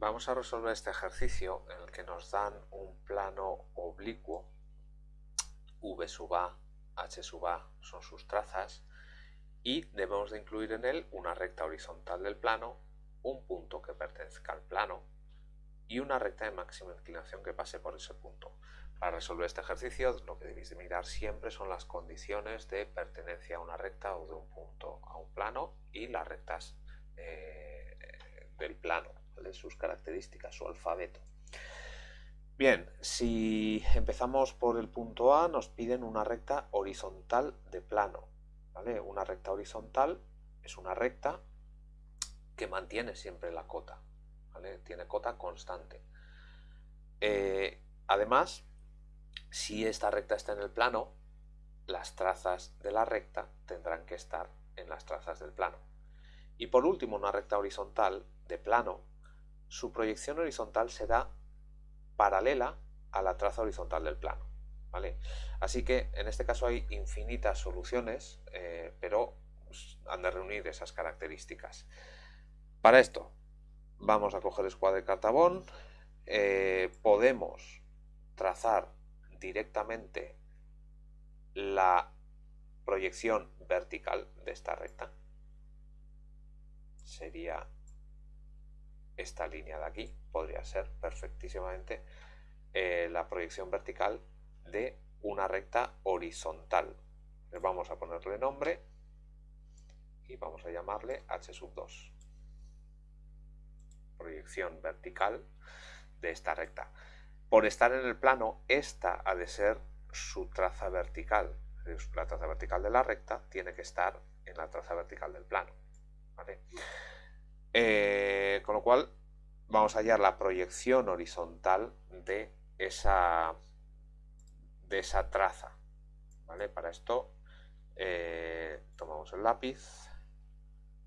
Vamos a resolver este ejercicio en el que nos dan un plano oblicuo, v sub a, h sub a son sus trazas, y debemos de incluir en él una recta horizontal del plano, un punto que pertenezca al plano y una recta de máxima inclinación que pase por ese punto. Para resolver este ejercicio lo que debéis de mirar siempre son las condiciones de pertenencia a una recta o de un punto a un plano y las rectas eh, del plano de sus características, su alfabeto. Bien, si empezamos por el punto A, nos piden una recta horizontal de plano. ¿vale? Una recta horizontal es una recta que mantiene siempre la cota. ¿vale? Tiene cota constante. Eh, además, si esta recta está en el plano, las trazas de la recta tendrán que estar en las trazas del plano. Y por último, una recta horizontal de plano su proyección horizontal será paralela a la traza horizontal del plano. ¿vale? Así que en este caso hay infinitas soluciones, eh, pero pues, han de reunir esas características. Para esto vamos a coger escuadra de cartabón, eh, podemos trazar directamente la proyección vertical de esta recta. Sería esta línea de aquí podría ser perfectísimamente eh, la proyección vertical de una recta horizontal. vamos a ponerle nombre y vamos a llamarle h sub 2. Proyección vertical de esta recta. Por estar en el plano, esta ha de ser su traza vertical. La traza vertical de la recta tiene que estar en la traza vertical del plano. ¿vale? Eh, con lo cual vamos a hallar la proyección horizontal de esa, de esa traza. ¿vale? Para esto eh, tomamos el lápiz,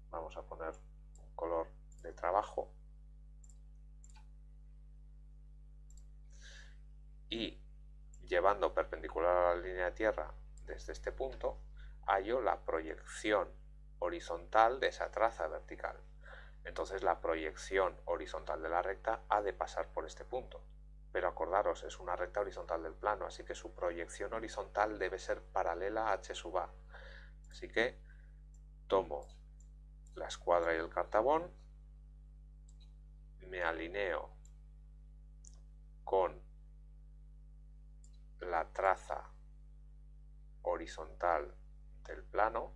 vamos a poner un color de trabajo y llevando perpendicular a la línea de tierra desde este punto, hallo la proyección horizontal de esa traza vertical. Entonces la proyección horizontal de la recta ha de pasar por este punto. Pero acordaros, es una recta horizontal del plano, así que su proyección horizontal debe ser paralela a h sub a. Así que tomo la escuadra y el cartabón, me alineo con la traza horizontal del plano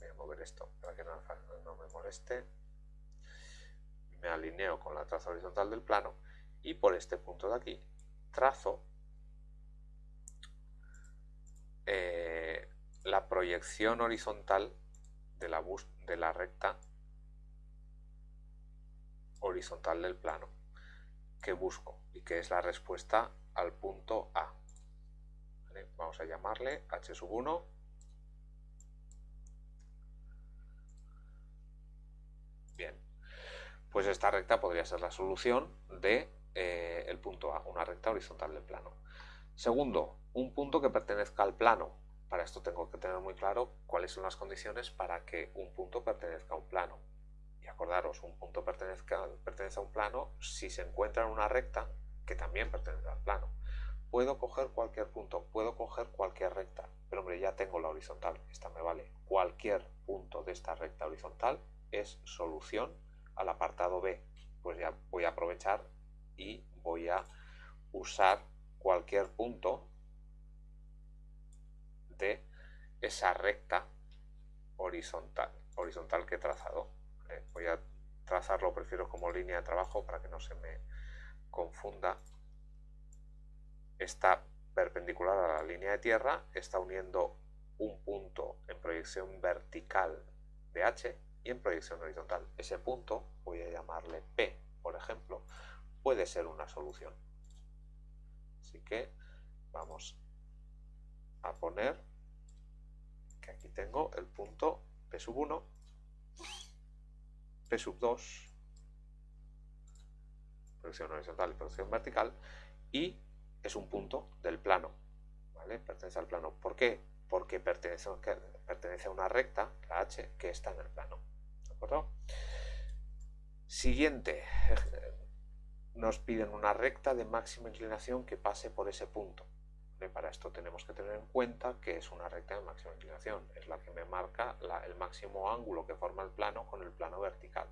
voy a mover esto para que no, me moleste me alineo con la traza horizontal del plano y por este punto de aquí trazo eh, la proyección horizontal de la, bus de la recta horizontal del plano que busco y que es la respuesta al punto A. Vamos a llamarle H sub 1. Pues esta recta podría ser la solución de eh, el punto A, una recta horizontal del plano. Segundo, un punto que pertenezca al plano. Para esto tengo que tener muy claro cuáles son las condiciones para que un punto pertenezca a un plano. Y acordaros, un punto pertenezca, pertenece a un plano si se encuentra en una recta que también pertenece al plano. Puedo coger cualquier punto, puedo coger cualquier recta, pero hombre, ya tengo la horizontal, esta me vale. Cualquier punto de esta recta horizontal es solución al apartado B, pues ya voy a aprovechar y voy a usar cualquier punto de esa recta horizontal, horizontal que he trazado. Eh, voy a trazarlo, prefiero como línea de trabajo para que no se me confunda. Está perpendicular a la línea de tierra, está uniendo un punto en proyección vertical de H y en proyección horizontal. Ese punto, voy a llamarle P, por ejemplo, puede ser una solución. Así que vamos a poner que aquí tengo el punto P sub 1, P sub 2, proyección horizontal y proyección vertical, y es un punto del plano, ¿vale? Pertenece al plano. ¿Por qué? Porque pertenece a una recta, la H, que está en el plano. Siguiente, nos piden una recta de máxima inclinación que pase por ese punto. Para esto tenemos que tener en cuenta que es una recta de máxima inclinación, es la que me marca el máximo ángulo que forma el plano con el plano vertical.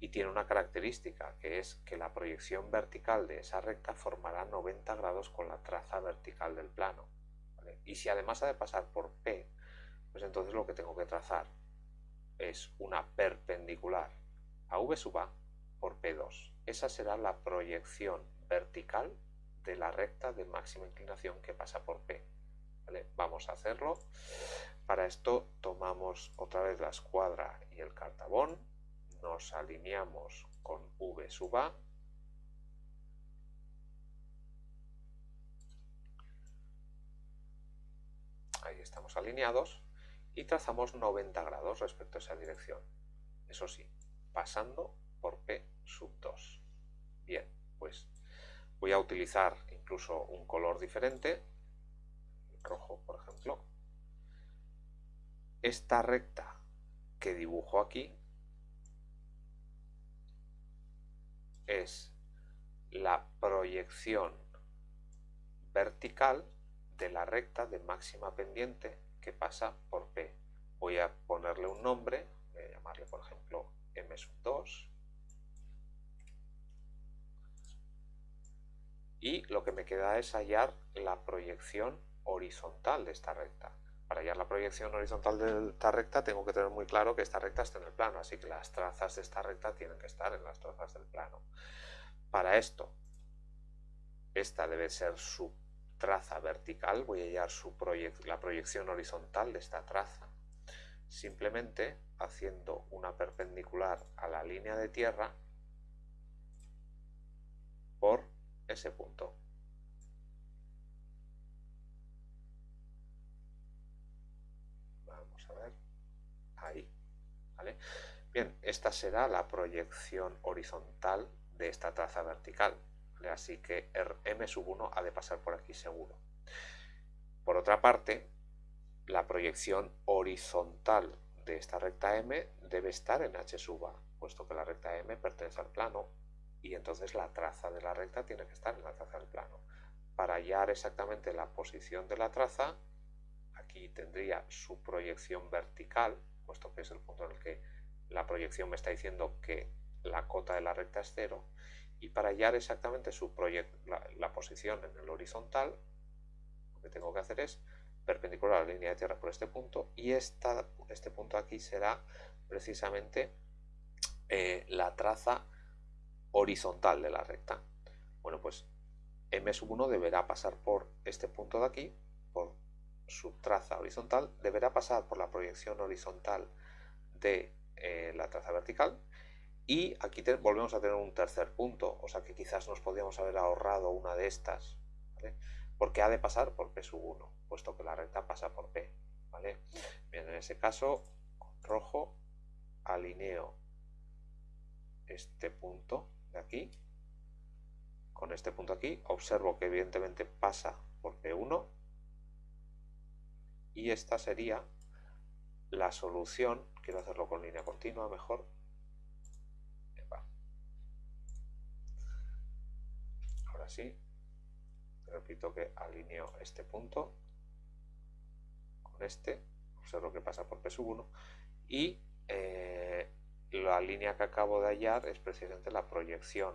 Y tiene una característica, que es que la proyección vertical de esa recta formará 90 grados con la traza vertical del plano. Y si además ha de pasar por P, pues entonces lo que tengo que trazar es una perpendicular a V sub A por P2. Esa será la proyección vertical de la recta de máxima inclinación que pasa por P. Vamos a hacerlo. Para esto tomamos otra vez la escuadra y el cartabón, nos alineamos con V sub A, ahí estamos alineados, y trazamos 90 grados respecto a esa dirección. Eso sí, pasando por P sub 2. Bien, pues voy a utilizar incluso un color diferente, rojo por ejemplo. Esta recta que dibujo aquí es la proyección vertical de la recta de máxima pendiente pasa por P. Voy a ponerle un nombre, voy a llamarle por ejemplo M 2 y lo que me queda es hallar la proyección horizontal de esta recta. Para hallar la proyección horizontal de esta recta tengo que tener muy claro que esta recta está en el plano, así que las trazas de esta recta tienen que estar en las trazas del plano. Para esto, esta debe ser su traza vertical, voy a hallar la proyección horizontal de esta traza, simplemente haciendo una perpendicular a la línea de tierra por ese punto. Vamos a ver. Ahí. ¿vale? Bien, esta será la proyección horizontal de esta traza vertical. Así que m sub 1 ha de pasar por aquí seguro. Por otra parte, la proyección horizontal de esta recta m debe estar en h sub a, puesto que la recta m pertenece al plano y entonces la traza de la recta tiene que estar en la traza del plano. Para hallar exactamente la posición de la traza, aquí tendría su proyección vertical, puesto que es el punto en el que la proyección me está diciendo que la cota de la recta es cero, y para hallar exactamente su la, la, posición en el horizontal, lo que tengo que hacer es perpendicular a la línea de tierra por este punto, y esta, este punto aquí será precisamente eh, la traza horizontal de la recta. Bueno, pues M1 deberá pasar por este punto de aquí, por su traza horizontal, deberá pasar por la proyección horizontal de eh, la traza vertical y aquí volvemos a tener un tercer punto, o sea que quizás nos podríamos haber ahorrado una de estas, porque ha de pasar por P1, puesto que la recta pasa por P. ¿vale? Bien, en ese caso, con rojo alineo este punto de aquí con este punto aquí, observo que evidentemente pasa por P1 y esta sería la solución, quiero hacerlo con línea continua mejor, ahora sí, repito que alineo este punto con este, observo que pasa por P1 y eh, la línea que acabo de hallar es precisamente la proyección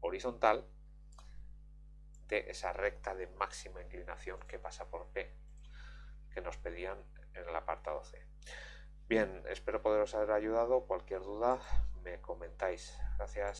horizontal de esa recta de máxima inclinación que pasa por P, que nos pedían en el apartado C. Bien, espero poderos haber ayudado. Cualquier duda me comentáis. Gracias.